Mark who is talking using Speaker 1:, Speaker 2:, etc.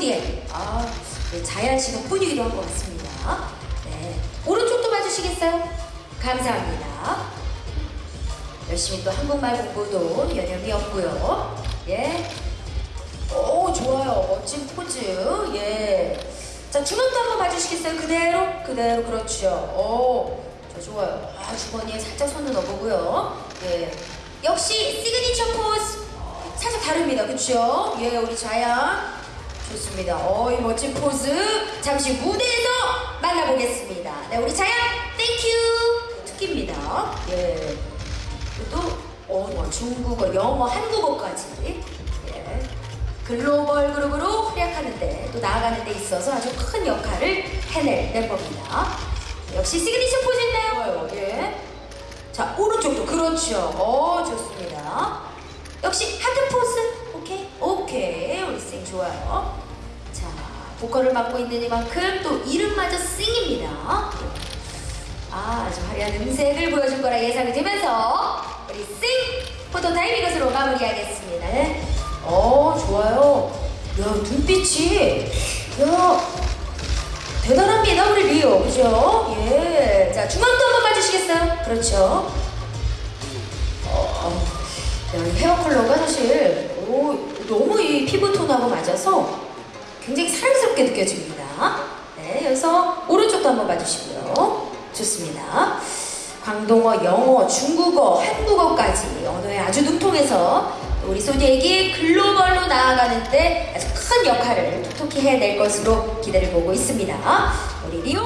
Speaker 1: 소디에 아, 네, 자연 씨가 분위기도 한 것 같습니다. 네. 오른쪽도 봐주시겠어요? 감사합니다. 열심히 또 한국말 공부도 여념이 없고요. 예. 오, 좋아요. 멋진 포즈. 예. 자, 주먹도 한번 봐주시겠어요? 그대로? 그대로, 그렇죠. 오, 저 좋아요. 아, 주머니에 살짝 손을 넣어보고요. 예. 역시 시그니처 포즈. 살짝 다릅니다. 그쵸? 예, 우리 자양. 좋습니다. 어, 이 멋진 포즈. 잠시 무대에서 만나보겠습니다. 네, 우리 자양, thank you. 특기입니다. 예. 또 언어, 중국어, 영어, 한국어까지 예. 글로벌 그룹으로 활약하는데 또 나아가는 데 있어서 아주 큰 역할을 해낼 멤버입니다. 역시 시그니처 포즈인가요? 예. 자 오른쪽도 그렇죠. 어 좋습니다. 역시 하트 포즈 오케이 오케이 우리 싱 좋아요. 자 보컬을 맡고 있는 이만큼 또 이름마저 싱입니다. 아, 아주 화려한 음색을 보여줄 거라 예상이 되면서 우리 싱 포토타임 이것으로 마무리하겠습니다. 네. 어, 좋아요. 야, 눈빛이 야 대단합니다, 우리 리오. 그죠? 예. 자, 중앙도 한번 봐주시겠어요? 그렇죠. 어, 헤어 컬러가 사실 오, 너무 이 피부톤하고 맞아서 굉장히 사랑스럽게 느껴집니다. 네, 여기서 오른쪽도 한번 봐주시고요. 좋습니다. 광동어, 영어, 중국어, 한국어까지 언어에 아주 능통해서 우리 소디에게 글로벌로 나아가는 데 아주 큰 역할을 톡톡히 해낼 것으로 기대를 보고 있습니다. 우리 리오